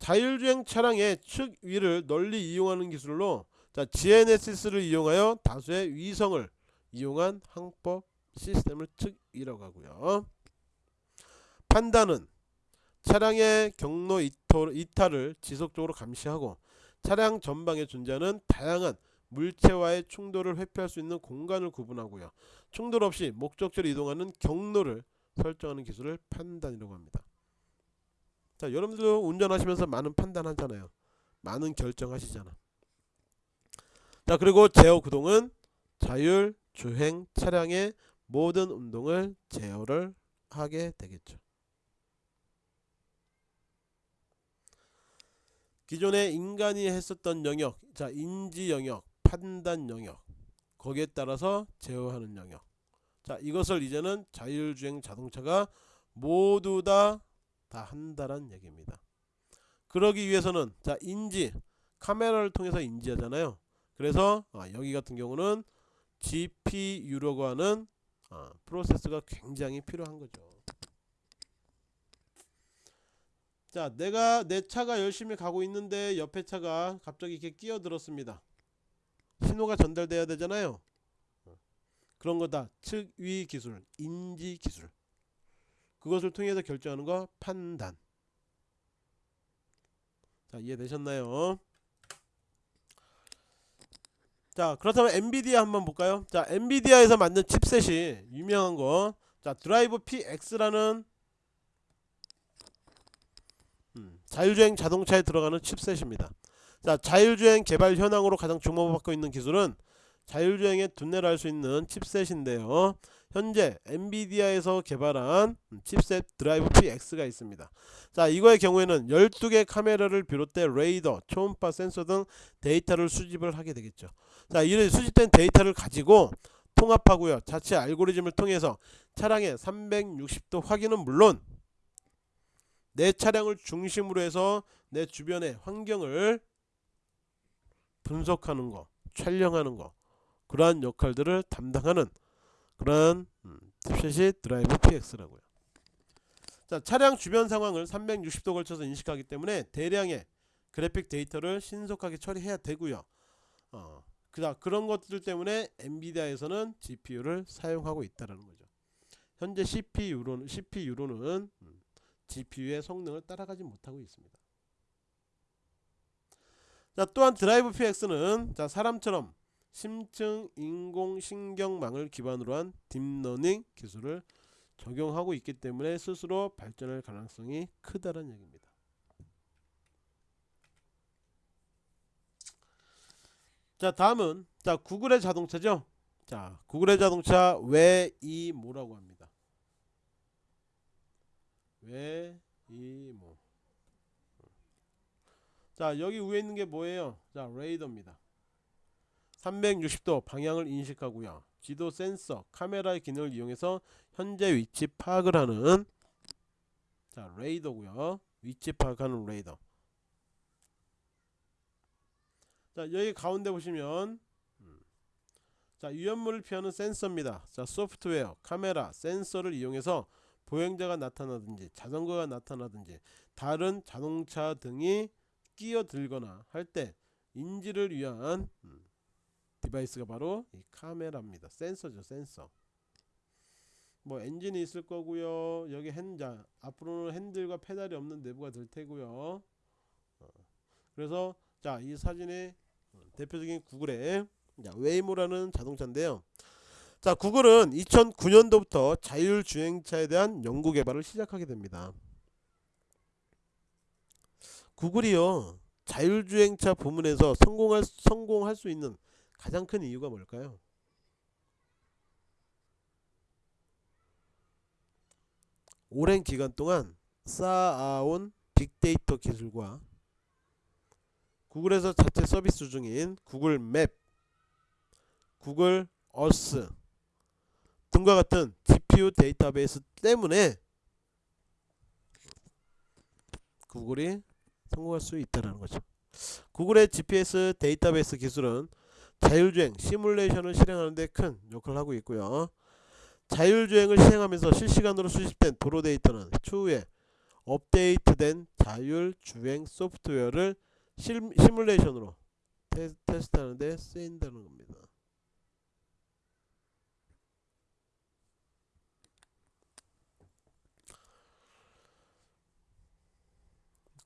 자율주행 차량의 측 위를 널리 이용하는 기술로 자 GNSS를 이용하여 다수의 위성을 이용한 항법 시스템을 측 위라고 하고요. 판단은 차량의 경로 이탈을 지속적으로 감시하고 차량 전방에 존재하는 다양한 물체와의 충돌을 회피할 수 있는 공간을 구분하고요. 충돌 없이 목적지로 이동하는 경로를 설정하는 기술을 판단이라고 합니다. 자, 여러분들도 운전하시면서 많은 판단하잖아요. 많은 결정하시잖아. 자, 그리고 제어 구동은 자율 주행 차량의 모든 운동을 제어를 하게 되겠죠. 기존에 인간이 했었던 영역, 자 인지 영역, 판단 영역, 거기에 따라서 제어하는 영역. 자 이것을 이제는 자율주행 자동차가 모두 다 다 한다는 얘기입니다. 그러기 위해서는 자 인지 카메라를 통해서 인지하잖아요. 그래서 아, 여기 같은 경우는 GPU라고 하는 아, 프로세스가 굉장히 필요한 거죠. 자 내가 내 차가 열심히 가고 있는데 옆에 차가 갑자기 이렇게 끼어들었습니다 신호가 전달돼야 되잖아요 그런 거다 측위 기술 인지 기술 그것을 통해서 결정하는 거 판단 자 이해되셨나요 자 그렇다면 엔비디아 한번 볼까요 자 엔비디아에서 만든 칩셋이 유명한 거자 드라이브 PX라는 자율주행 자동차에 들어가는 칩셋입니다. 자, 자율주행 개발 현황으로 가장 주목받고 있는 기술은 자율주행의 두뇌랄 수 있는 chipset인데요. 현재 엔비디아에서 개발한 chipset Drive PX가 있습니다. 자, 이거의 경우에는 12개 카메라를 비롯해 레이더, 초음파 센서 등 데이터를 수집을 하게 되겠죠. 자, 이런 수집된 데이터를 가지고 통합하고요. 자체 알고리즘을 통해서 차량의 360도 확인은 물론 내 차량을 중심으로 해서 내 주변의 환경을 분석하는 거, 촬영하는 거 그러한 역할들을 담당하는 tip셋이 음, 드라이브 PX라고요. 자, 차량 주변 상황을 360도 걸쳐서 인식하기 때문에 대량의 그래픽 데이터를 신속하게 처리해야 되고요. 어, 그다 그런 것들 때문에 엔비디아에서는 GPU를 사용하고 있다라는 거죠. 현재 CPU로는 CPU로는 음, GPU의 성능을 따라가지 못하고 있습니다. 자, 또한 Drive PX는 자, 사람처럼 심층 인공신경망을 기반으로 한 deep learning 기술을 적용하고 있기 때문에 스스로 발전할 가능성이 크다는 얘기입니다. 자 다음은 자 구글의 자동차죠. 자 구글의 자동차 웨이모라고 합니다. 웨이모 자 여기 위에 있는 게 뭐예요 자 레이더입니다 360도 방향을 인식하고요. 지도 센서 카메라의 기능을 이용해서 현재 위치 파악을 하는 자 레이더고요. 위치 파악하는 레이더. 자 여기 가운데 보시면 음, 자 위험물을 피하는 센서입니다. 자 소프트웨어 카메라 센서를 이용해서 보행자가 나타나든지 자전거가 나타나든지 다른 자동차 등이 끼어들거나 할 때 인지를 위한 음, device가 바로 이 카메라입니다. 센서죠, 센서. 뭐 엔진이 있을 거고요. 여기 핸자 앞으로는 핸들과 페달이 없는 내부가 될 테고요. 어, 그래서 자 이 사진의 대표적인 구글의 웨이모라는 자동차인데요. 자 구글은 2009년도부터 자율주행차에 대한 연구 개발을 시작하게 됩니다 구글이요 자율주행차 부문에서 성공할, 성공할 수 있는 가장 큰 이유가 뭘까요 오랜 기간 동안 쌓아온 빅데이터 기술과 구글에서 자체 서비스 중인 구글 맵, 구글 어스 등과 같은 GPU 데이터베이스 때문에 구글이 성공할 수 있다는 거죠. 구글의 GPS 데이터베이스 기술은 자율주행 시뮬레이션을 실행하는 데 큰 역할을 하고 있고요. 자율주행을 시행하면서 실시간으로 수집된 도로 데이터는 추후에 업데이트된 자율주행 소프트웨어를 실, 시뮬레이션으로 테, 테스트하는 데 쓰인다는 겁니다.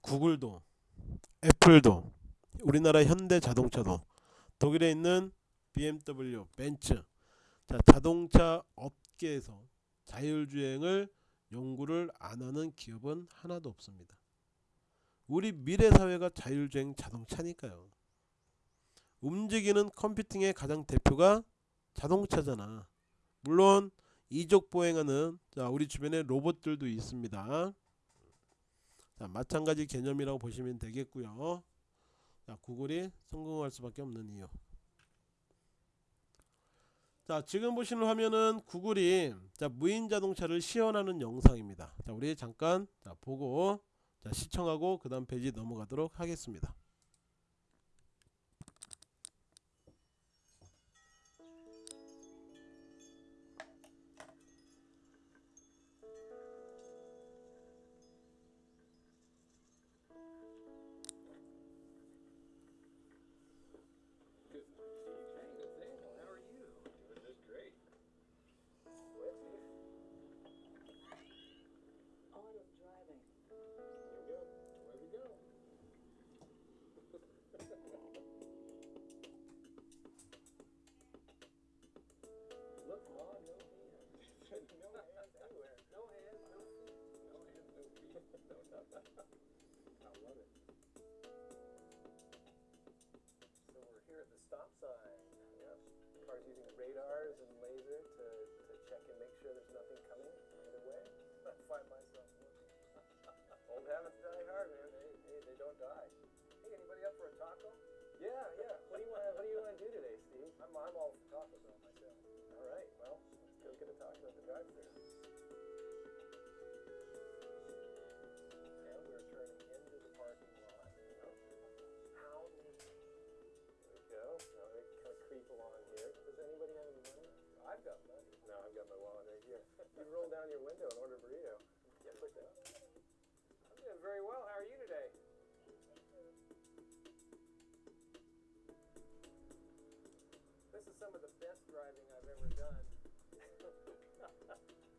구글도 애플도 우리나라 현대자동차도 독일에 있는 BMW, 벤츠 자, 자동차 업계에서 자율주행을 연구를 안 하는 기업은 하나도 없습니다. 우리 미래 사회가 자율주행 자동차니까요. 움직이는 컴퓨팅의 가장 대표가 자동차잖아. 물론 이족 보행하는 자, 우리 주변에 로봇들도 있습니다. 자, 마찬가지 개념이라고 보시면 되겠고요. 자, 구글이 성공할 수밖에 없는 이유. 자, 지금 보시는 화면은 구글이 자, 무인 자동차를 시연하는 영상입니다. 자, 우리 잠깐 자, 보고 자, 시청하고 그다음 페이지 넘어가도록 하겠습니다. You roll down your window and order a burrito. Yeah, put that. I'm doing very well. How are you today? This is some of the best driving I've ever done.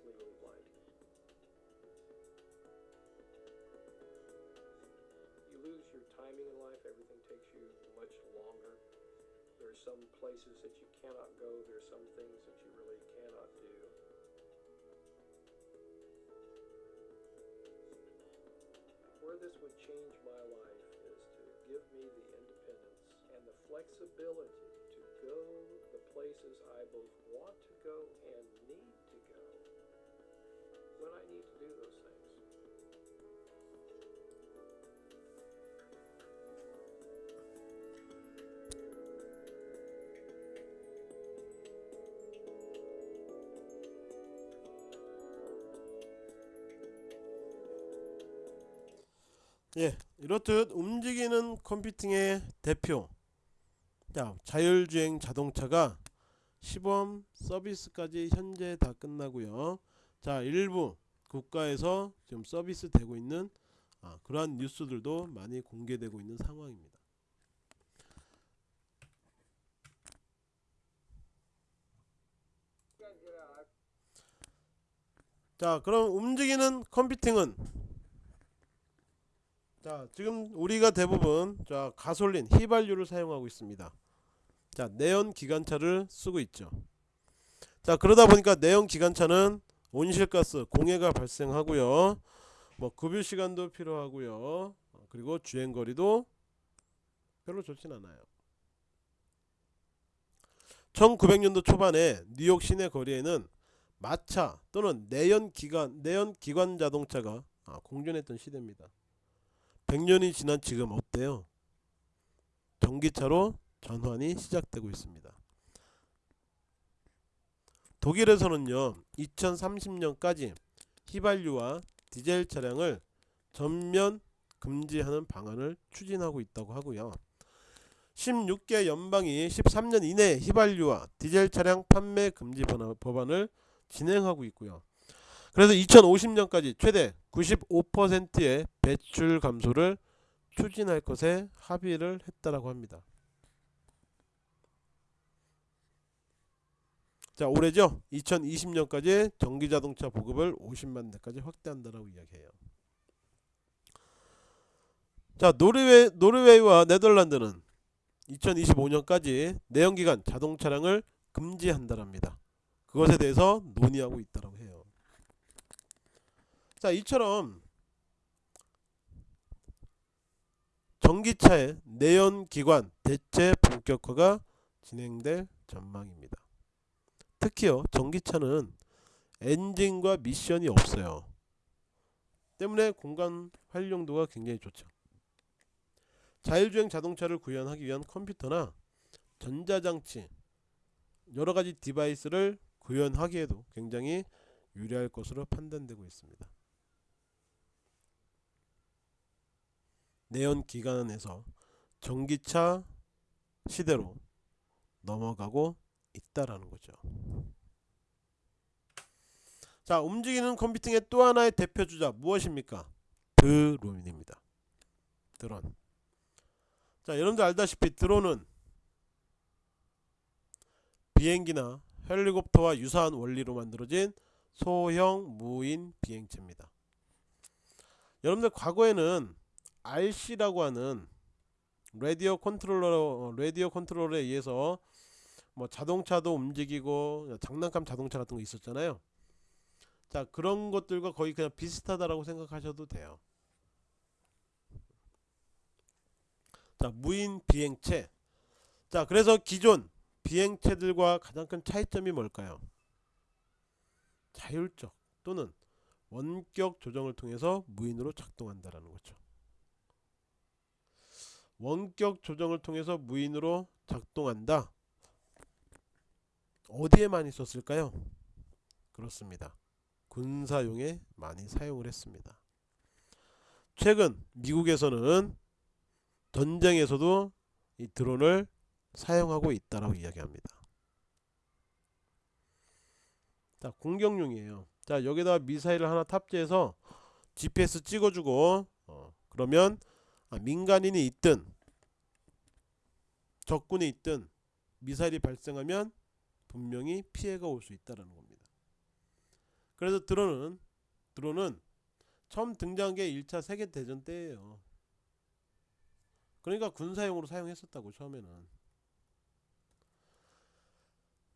legally blind. You lose your timing in life, everything takes you much longer. There are some places that you cannot go, there are some things that you really cannot do. Where this would change my life is to give me the independence and the flexibility to go the places I both want to go when I need to do those things. 예, 이렇듯 움직이는 컴퓨팅의 대표 자, 자율주행 자동차가 시범 서비스까지 현재 다 끝나고요. 자, 일부 국가에서 지금 서비스 되고 있는 아, 그러한 뉴스들도 많이 공개되고 있는 상황입니다. 자, 그럼 움직이는 컴퓨팅은 자, 지금 우리가 대부분 자, 가솔린, 휘발유를 사용하고 있습니다. 자, 내연 기관차를 쓰고 있죠. 자, 그러다 보니까 내연 기관차는 온실가스 공해가 발생하고요. 뭐 급유 시간도 필요하고요. 어, 그리고 주행 거리도 별로 좋진 않아요. 1900년도 초반에 뉴욕 시내 거리에는 마차 또는 내연 기관 내연 기관 자동차가 아, 공존했던 시대입니다. 100년이 지난 지금 어때요? 전기차로 전환이 시작되고 있습니다. 독일에서는요 2030년까지 휘발유와 디젤 차량을 전면 금지하는 방안을 추진하고 있다고 하고요. 16개 연방이 13년 이내에 휘발유와 디젤 차량 판매 금지 법안을 진행하고 있고요. 그래서 2050년까지 최대 95%의 배출 감소를 추진할 것에 합의를 했다라고 합니다 자 올해죠? 2020년까지 전기자동차 보급을 50만 대까지 확대한다라고 이야기해요. 자 노르웨이, 노르웨이와 네덜란드는 2025년까지 내연기관 자동차량을 금지한다랍니다. 그것에 대해서 논의하고 있다라고 해요. 자 이처럼 전기차의 내연기관 대체 본격화가 진행될 전망입니다 특히요 전기차는 엔진과 미션이 없어요. 때문에 공간 활용도가 굉장히 좋죠. 자율주행 자동차를 구현하기 위한 컴퓨터나 전자장치 여러가지 디바이스를 구현하기에도 굉장히 유리할 것으로 판단되고 있습니다. 내연 기관에서 전기차 시대로 넘어가고 있다라는 거죠. 자, 움직이는 컴퓨팅의 또 하나의 대표 주자 무엇입니까? 드론입니다. 드론. 자, 여러분들 알다시피 드론은 비행기나 헬리콥터와 유사한 원리로 만들어진 소형 무인 비행체입니다. 여러분들 과거에는 RC라고 하는 radio controller radio controller에 의해서 뭐 자동차도 움직이고 장난감 자동차 같은 거 있었잖아요. 자 그런 것들과 거의 그냥 비슷하다라고 생각하셔도 돼요. 자 무인 비행체. 자 그래서 기존 비행체들과 가장 큰 차이점이 뭘까요? 자율적 또는 원격 조정을 통해서 무인으로 작동한다라는 거죠. 원격 조정을 통해서 무인으로 작동한다. 어디에 많이 썼을까요? 그렇습니다. 군사용에 많이 사용을 했습니다. 최근 미국에서는 전쟁에서도 이 드론을 사용하고 있다라고 이야기합니다. 자, 공격용이에요. 자, 여기다 미사일을 하나 탑재해서 GPS 찍어주고 어, 그러면 아, 민간인이 있든 적군이 있든 미사일이 발생하면 분명히 피해가 올 수 있다는 겁니다. 그래서 드론은 드론은 처음 등장한 게 1차 세계 대전 때예요. 그러니까 군사용으로 사용했었다고 처음에는.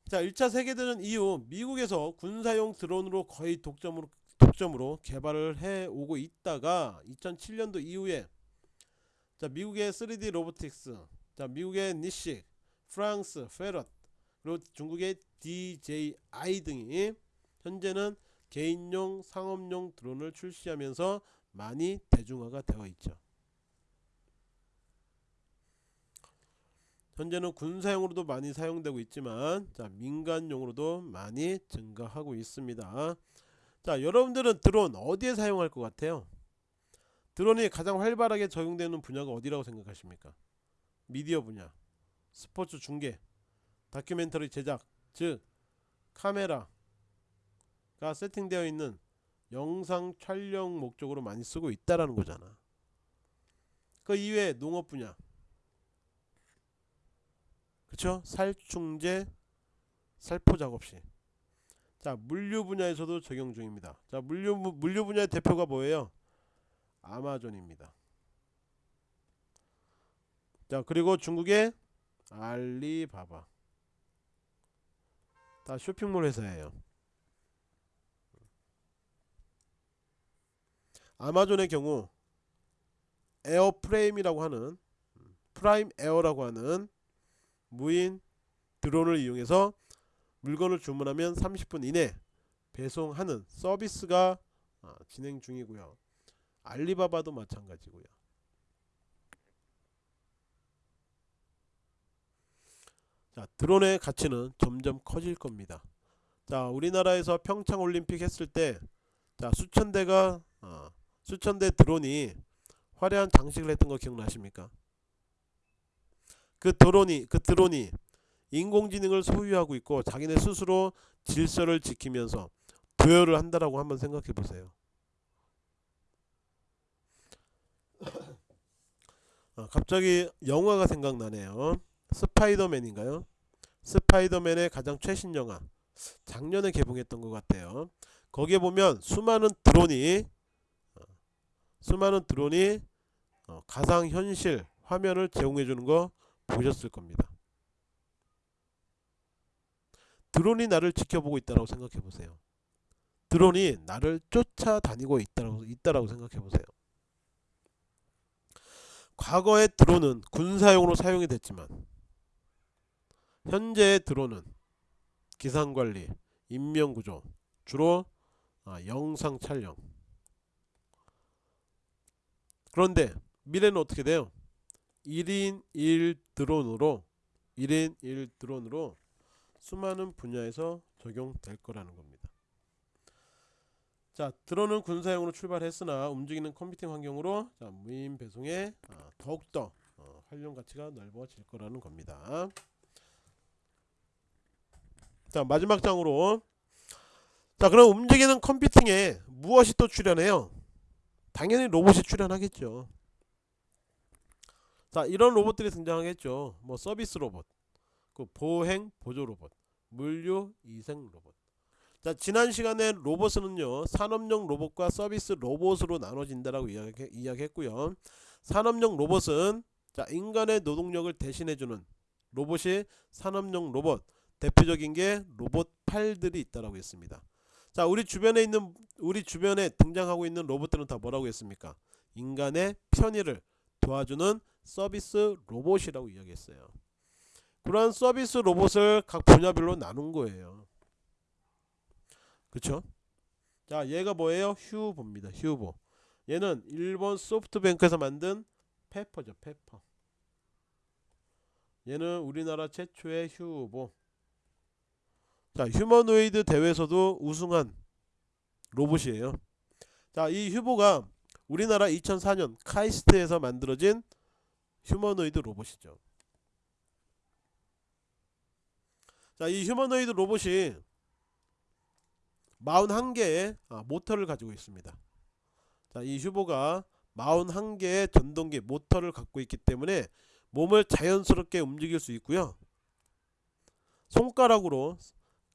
자, 1차 세계 대전 이후 미국에서 군사용 드론으로 거의 독점으로 독점으로 개발을 해 오고 있다가 2007년도 이후에 자, 미국의 3D 로보틱스, 자, 미국의 니식, 프랑스 페럿 그리고 중국의 DJI 등이 현재는 개인용 상업용 드론을 출시하면서 많이 대중화가 되어 있죠. 현재는 군사용으로도 많이 사용되고 있지만 자 민간용으로도 많이 증가하고 있습니다. 자 여러분들은 드론 어디에 사용할 것 같아요? 드론이 가장 활발하게 적용되는 분야가 어디라고 생각하십니까? 미디어 분야, 스포츠 중계, 다큐멘터리 제작, 즉 카메라가 세팅되어 있는 영상 촬영 목적으로 많이 쓰고 있다라는 거잖아. 그 이외에 농업 분야, 그쵸? 살충제, 살포 작업시. 자 물류 분야에서도 적용 중입니다. 자 물류 물류 분야의 대표가 뭐예요? 아마존입니다. 자 그리고 중국의 알리바바 다 쇼핑몰 회사예요. 아마존의 경우 Air Frame이라고 하는 Prime Air라고 하는 무인 드론을 이용해서 물건을 주문하면 30분 이내 배송하는 서비스가 아, 진행 중이고요. 알리바바도 마찬가지고요. 자, 드론의 가치는 점점 커질 겁니다. 자, 우리나라에서 평창 올림픽 했을 때 자, 수천 대가 어, 수천 대 드론이 화려한 장식을 했던 거 기억나십니까? 그 드론이 그 드론이 인공지능을 소유하고 있고 자기네 스스로 질서를 지키면서 도열을 한다라고 한번 생각해 보세요. 아, 갑자기 영화가 생각나네요. 스파이더맨인가요? 스파이더맨의 가장 최신 영화 작년에 개봉했던 것 같아요. 거기에 보면 수많은 드론이 어, 수많은 드론이 어, 가상 현실 화면을 제공해 주는 거 보셨을 겁니다. 드론이 나를 지켜보고 있다고 생각해 보세요. 드론이 나를 쫓아다니고 있다고 있다라고 생각해 보세요. 과거의 드론은 군사용으로 사용이 됐지만 현재의 드론은 기상관리, 인명구조, 주로 아, 영상 촬영. 그런데 미래는 어떻게 돼요? 1인 1 드론으로 1인 1 드론으로 수많은 분야에서 적용될 거라는 겁니다. 자, 드론은 군사용으로 출발했으나 움직이는 컴퓨팅 환경으로 자, 무인 배송에 아, 더욱더 어, 활용 가치가 넓어질 거라는 겁니다. 자, 마지막 장으로 자, 그럼 움직이는 컴퓨팅에 무엇이 또 출연해요? 당연히 로봇이 출연하겠죠. 자, 이런 로봇들이 등장하겠죠. 뭐 서비스 로봇, 그 보행 보조 로봇, 물류 이생 로봇. 자, 지난 시간에 로봇은요 산업용 로봇과 서비스 로봇으로 나눠진다라고 이야기, 이야기했고요. 산업용 로봇은 자 인간의 노동력을 대신해주는 로봇이 산업용 로봇 대표적인 게 로봇 팔들이 있다라고 했습니다. 자 우리 주변에 있는 우리 주변에 등장하고 있는 로봇들은 다 뭐라고 했습니까? 인간의 편의를 도와주는 서비스 로봇이라고 이야기했어요. 그러한 서비스 로봇을 각 분야별로 나눈 거예요. 그쵸? 자 얘가 뭐예요? 휴보입니다. 휴보. 얘는 일본 소프트뱅크에서 만든 페퍼죠. 페퍼. 얘는 우리나라 최초의 휴보. 자 humanoid 대회에서도 우승한 로봇이에요. 자 이 휴보가 우리나라 2004년 카이스트에서 만들어진 humanoid 로봇이죠. 자 이 humanoid 로봇이 41개의 아, 모터를 가지고 있습니다. 자, 이 휴보가 41개의 전동기 모터를 갖고 있기 때문에 몸을 자연스럽게 움직일 수 있고요. 손가락으로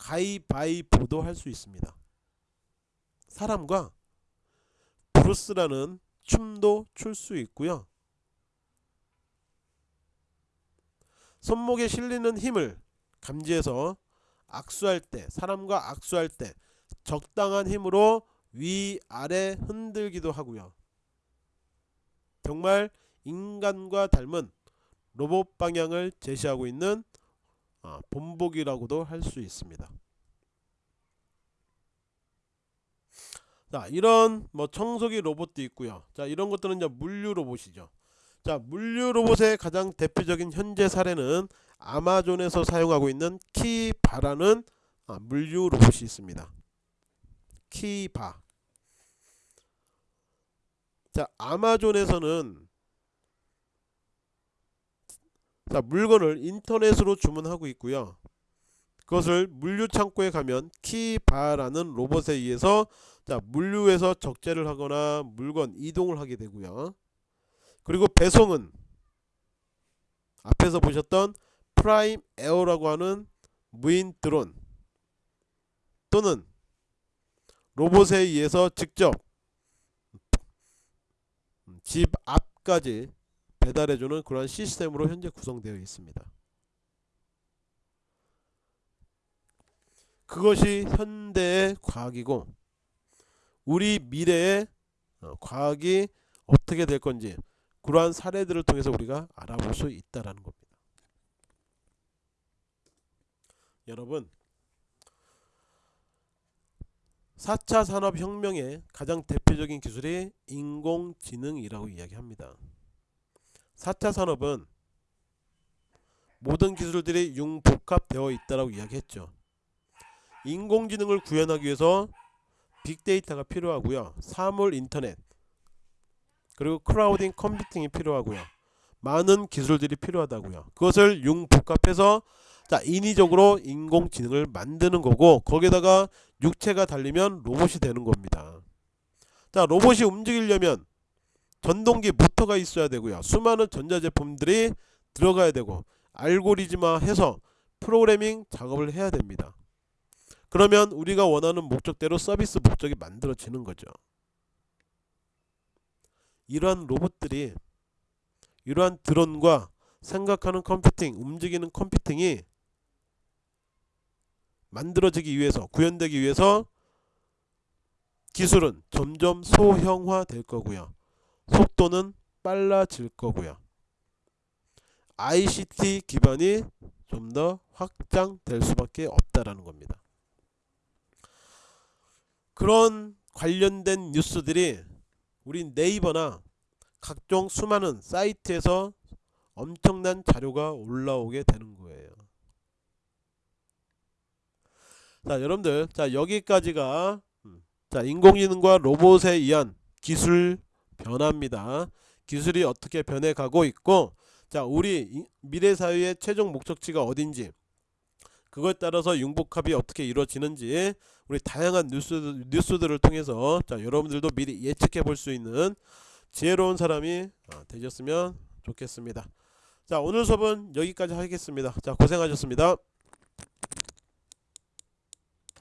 가위바위보도 할 수 있습니다. 사람과 브루스라는 춤도 출 수 있고요. 손목에 실리는 힘을 감지해서 악수할 때 사람과 악수할 때 적당한 힘으로 위아래 흔들기도 하고요. 정말 인간과 닮은 로봇 방향을 제시하고 있는 아, 본보기라고도 할 수 있습니다. 자, 이런 뭐 청소기 로봇도 있고요. 자, 이런 것들은 이제 물류 로봇이죠. 자, 물류 로봇의 가장 대표적인 현재 사례는 아마존에서 사용하고 있는 키바라는 아, 물류 로봇이 있습니다. 키바. 자, 아마존에서는 자, 물건을 인터넷으로 주문하고 있고요. 그것을 물류 창고에 가면 키바라는 로봇에 의해서 자, 물류에서 적재를 하거나 물건 이동을 하게 되고요. 그리고 배송은 앞에서 보셨던 Prime Air라고 하는 무인 드론 또는 로봇에 의해서 직접 집 앞까지 배달해주는 그런 시스템으로 현재 구성되어 있습니다. 그것이 현대의 과학이고 우리 미래의 어, 과학이 어떻게 될 건지 그러한 사례들을 통해서 우리가 알아볼 수 있다라는 겁니다. 여러분 4차 산업혁명의 가장 대표적인 기술이 인공지능이라고 이야기합니다. 4차 산업은 모든 기술들이 융복합되어 있다라고 이야기했죠. 인공지능을 구현하기 위해서 빅데이터가 필요하고요. 사물 인터넷 그리고 크라우딩 컴퓨팅이 필요하고요. 많은 기술들이 필요하다고요. 그것을 융복합해서 자 인위적으로 인공지능을 만드는 거고 거기에다가 육체가 달리면 로봇이 되는 겁니다. 자 로봇이 움직이려면 전동기 모터가 있어야 되고요. 수많은 전자제품들이 들어가야 되고 알고리즘화 해서 프로그래밍 작업을 해야 됩니다. 그러면 우리가 원하는 목적대로 서비스 목적이 만들어지는 거죠. 이러한 로봇들이 이러한 드론과 생각하는 컴퓨팅, 움직이는 컴퓨팅이 만들어지기 위해서 구현되기 위해서 기술은 점점 소형화 될 거고요. 속도는 빨라질 거고요. ICT 기반이 좀 더 확장될 수밖에 없다라는 겁니다. 그런 관련된 뉴스들이 우리 네이버나 각종 수많은 사이트에서 엄청난 자료가 올라오게 되는 거예요. 자, 여러분들, 자 여기까지가 음, 자 인공지능과 로봇에 의한 기술 변화입니다. 기술이 어떻게 변해가고 있고, 자 우리 이- 미래 사회의 최종 목적지가 어딘지, 그걸 따라서 융복합이 어떻게 이루어지는지 우리 다양한 뉴스 뉴스들을 통해서 자 여러분들도 미리 예측해 볼 수 있는 지혜로운 사람이 어, 되셨으면 좋겠습니다. 자 오늘 수업은 여기까지 하겠습니다. 자 고생하셨습니다.